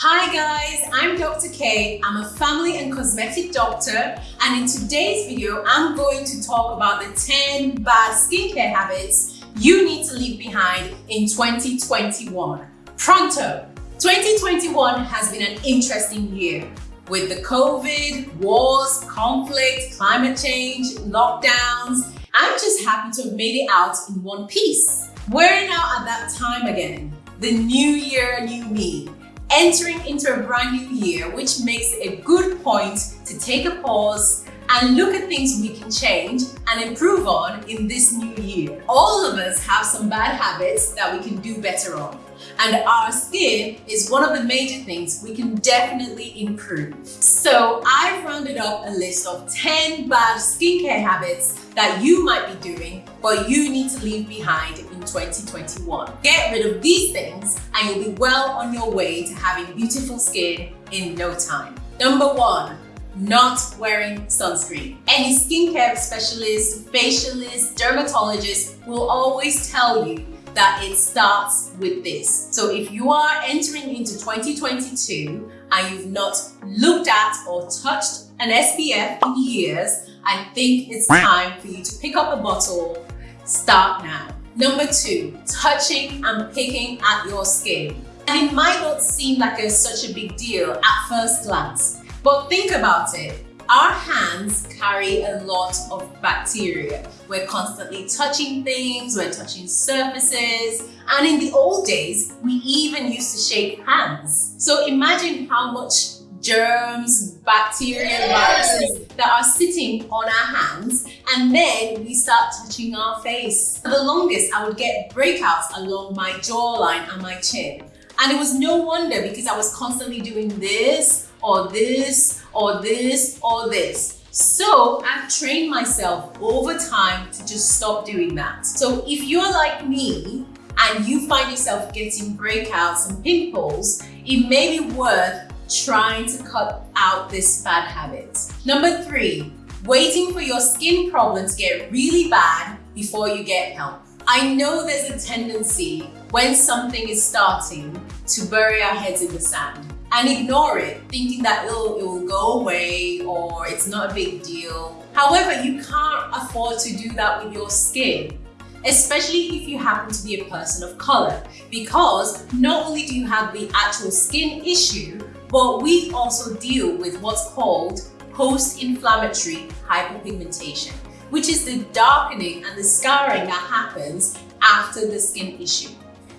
Hi guys, I'm Dr. K. I'm a family and cosmetic doctor and in today's video, I'm going to talk about the 10 bad skincare habits you need to leave behind in 2021. Pronto! 2021 has been an interesting year with the COVID, wars, conflict, climate change, lockdowns. I'm just happy to have made it out in one piece. We're now at that time again. The new year, new me. Entering into a brand new year, which makes it a good point to take a pause and look at things we can change and improve on in this new year. All of us have some bad habits that we can do better on. And our skin is one of the major things we can definitely improve. So I've rounded up a list of 10 bad skincare habits that you might be doing, but you need to leave behind in 2021. Get rid of these things and you'll be well on your way to having beautiful skin in no time. Number one, not wearing sunscreen. Any skincare specialist, facialist, dermatologist will always tell you that it starts with this. So if you are entering into 2022 and you've not looked at or touched an SPF in years, I think it's time for you to pick up a bottle, start now. Number two, touching and picking at your skin. And it might not seem like it's such a big deal at first glance, but think about it. Our hands carry a lot of bacteria. We're constantly touching things, we're touching surfaces, and in the old days, we even used to shake hands. So imagine how much germs, bacteria, viruses that are sitting on our hands and then we start touching our face. For the longest, I would get breakouts along my jawline and my chin. And it was no wonder because I was constantly doing this or this or this or this. So I've trained myself over time to just stop doing that. So if you're like me and you find yourself getting breakouts and pimples, it may be worth trying to cut out this bad habit. Number three, waiting for your skin problem to get really bad before you get help. I know there's a tendency when something is starting to bury our heads in the sand and ignore it, thinking that it'll, it will go away or it's not a big deal. However, you can't afford to do that with your skin, especially if you happen to be a person of color, because not only do you have the actual skin issue, but we also deal with what's called post-inflammatory hyperpigmentation, which is the darkening and the scarring that happens after the skin issue.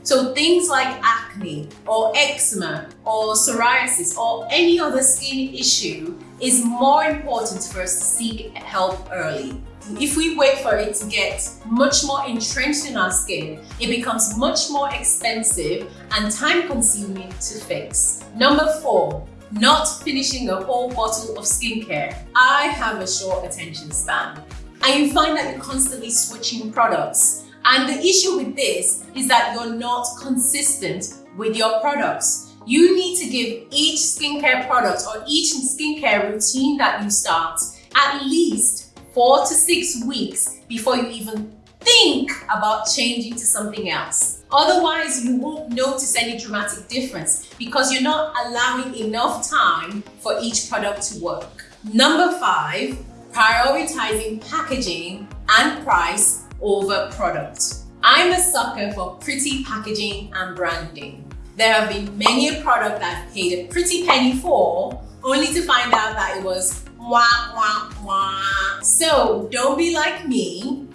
So things like acne or eczema or psoriasis or any other skin issue is more important for us to seek help early. If we wait for it to get much more entrenched in our skin, it becomes much more expensive and time consuming to fix. Number four, not finishing a whole bottle of skincare. I have a short attention span and you find that you're constantly switching products and the issue with this is that you're not consistent with your products. You need to give each skincare product or each skincare routine that you start at least four to six weeks before you even think about changing to something else. Otherwise, you won't notice any dramatic difference because you're not allowing enough time for each product to work. Number five, prioritizing packaging and price over product. I'm a sucker for pretty packaging and branding. There have been many a product that I've paid a pretty penny for, only to find out that it was wah, wah, wah. So don't be like me.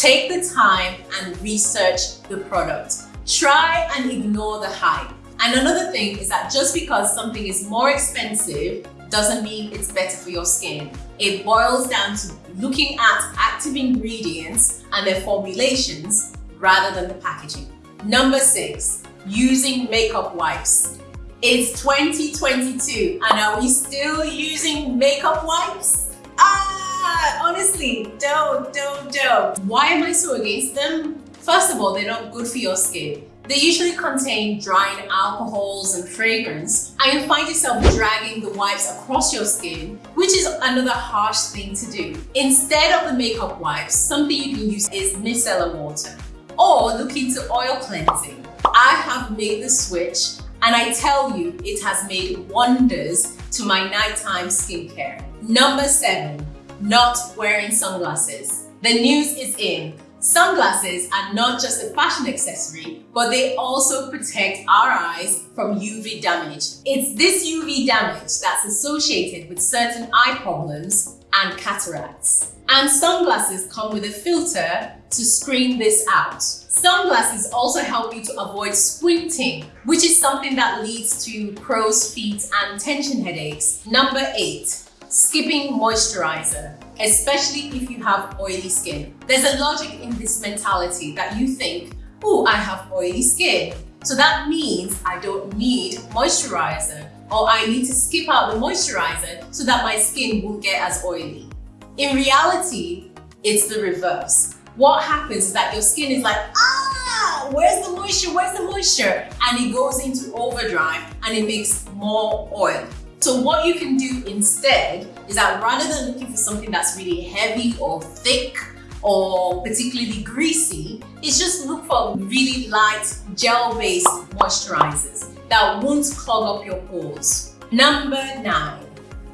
Take the time and research the product. Try and ignore the hype. And another thing is that just because something is more expensive doesn't mean it's better for your skin. It boils down to looking at active ingredients and their formulations rather than the packaging. Number six, using makeup wipes. It's 2022 and are we still using makeup wipes? Ah, honestly, don't, don't, don't. Why am I so against them? First of all, they're not good for your skin. They usually contain drying alcohols and fragrance, and you'll find yourself dragging the wipes across your skin, which is another harsh thing to do. Instead of the makeup wipes, something you can use is micellar water, or look into oil cleansing. I have made the switch And I tell you, it has made wonders to my nighttime skincare. Number seven, not wearing sunglasses. The news is in. Sunglasses are not just a fashion accessory, but they also protect our eyes from UV damage. It's this UV damage that's associated with certain eye problems and cataracts. And sunglasses come with a filter to screen this out. Sunglasses also help you to avoid squinting, which is something that leads to crow's feet and tension headaches. Number eight, skipping moisturizer, especially if you have oily skin. There's a logic in this mentality that you think, oh, I have oily skin. So that means I don't need moisturizer or I need to skip out the moisturizer so that my skin won't get as oily. In reality, it's the reverse. What happens is that your skin is like, ah, where's the moisture, where's the moisture? And it goes into overdrive and it makes more oil. So what you can do instead is that rather than looking for something that's really heavy or thick or particularly greasy, is just look for really light gel-based moisturizers that won't clog up your pores. Number nine,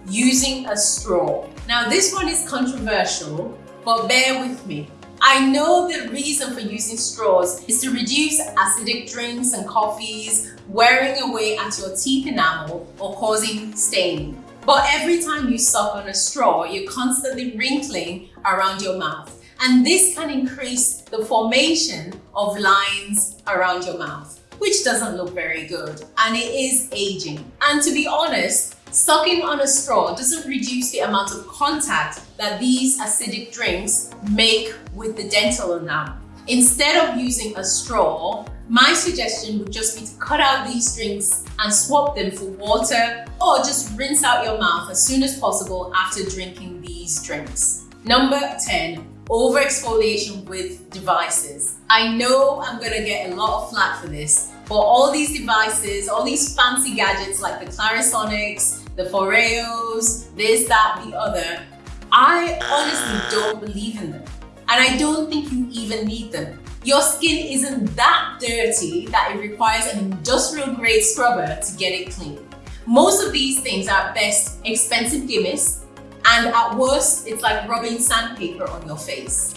using a straw. Now this one is controversial, but bear with me. I know the reason for using straws is to reduce acidic drinks and coffees wearing away at your teeth enamel or causing staining. But every time you suck on a straw, you're constantly wrinkling around your mouth. And this can increase the formation of lines around your mouth, which doesn't look very good. And it is aging. And to be honest, Sucking on a straw doesn't reduce the amount of contact that these acidic drinks make with the dental enamel. Instead of using a straw, my suggestion would just be to cut out these drinks and swap them for water or just rinse out your mouth as soon as possible after drinking these drinks. Number 10, overexfoliation with devices. I know I'm gonna get a lot of flack for this, but all these devices, all these fancy gadgets like the Clarisonics, the Foreos, this, that, the other, I honestly don't believe in them. And I don't think you even need them. Your skin isn't that dirty that it requires an industrial grade scrubber to get it clean. Most of these things are best expensive gimmicks and at worst, it's like rubbing sandpaper on your face.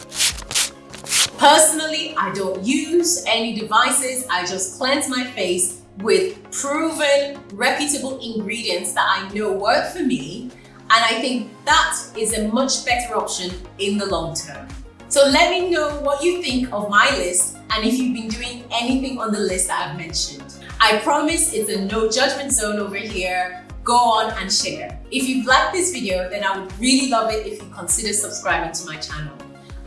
Personally, I don't use any devices. I just cleanse my face with proven, reputable ingredients that I know work for me. And I think that is a much better option in the long term. So let me know what you think of my list and if you've been doing anything on the list that I've mentioned. I promise it's a no judgment zone over here. Go on and share. If you've liked this video, then I would really love it if you consider subscribing to my channel.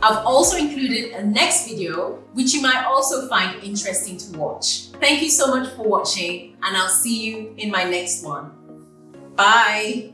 I've also included a next video, which you might also find interesting to watch. Thank you so much for watching and I'll see you in my next one. Bye.